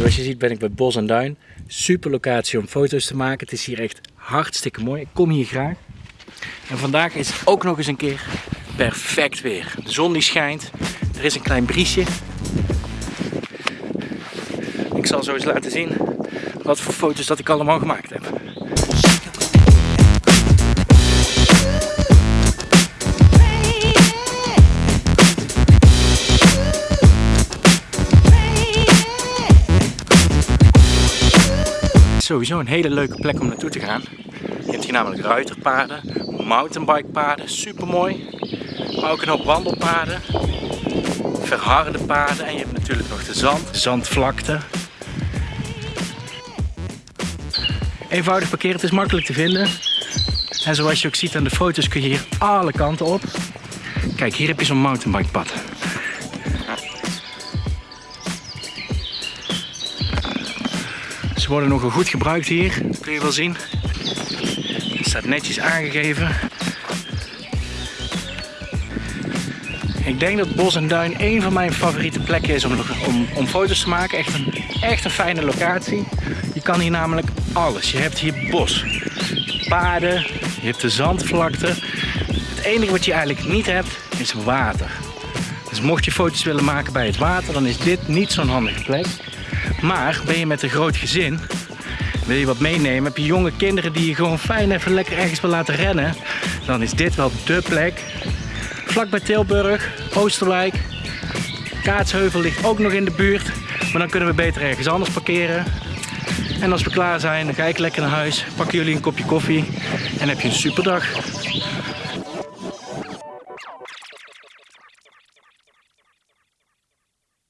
zoals je ziet ben ik bij Bos en Duin. Super locatie om foto's te maken. Het is hier echt hartstikke mooi. Ik kom hier graag. En vandaag is ook nog eens een keer perfect weer. De zon die schijnt. Er is een klein briesje. Ik zal zo eens laten zien wat voor foto's dat ik allemaal gemaakt heb. Sowieso een hele leuke plek om naartoe te gaan. Je hebt hier namelijk ruiterpaden, mountainbikepaden, super mooi. Maar ook een hoop wandelpaden, verharde paden en je hebt natuurlijk nog de zand, zandvlakte. Eenvoudig parkeren, het is makkelijk te vinden. En zoals je ook ziet aan de foto's kun je hier alle kanten op. Kijk, hier heb je zo'n mountainbikepad. Ze worden nogal goed gebruikt hier, dat kun je wel zien. Het staat netjes aangegeven. Ik denk dat Bos en Duin een van mijn favoriete plekken is om, om, foto's te maken. Echt een, echt een fijne locatie. Je kan hier namelijk alles. Je hebt hier bos, paden, je hebt de zandvlakte. Het enige wat je eigenlijk niet hebt is water. Dus mocht je foto's willen maken bij het water, dan is dit niet zo'n handige plek. Maar ben je met een groot gezin, wil je wat meenemen, heb je jonge kinderen die je gewoon fijn even lekker ergens wil laten rennen, dan is dit wel dé plek. Vlak bij Tilburg, Oosterwijk, Kaatsheuvel ligt ook nog in de buurt, maar dan kunnen we beter ergens anders parkeren. En als we klaar zijn, dan ga ik lekker naar huis, pakken jullie een kopje koffie en heb je een superdag.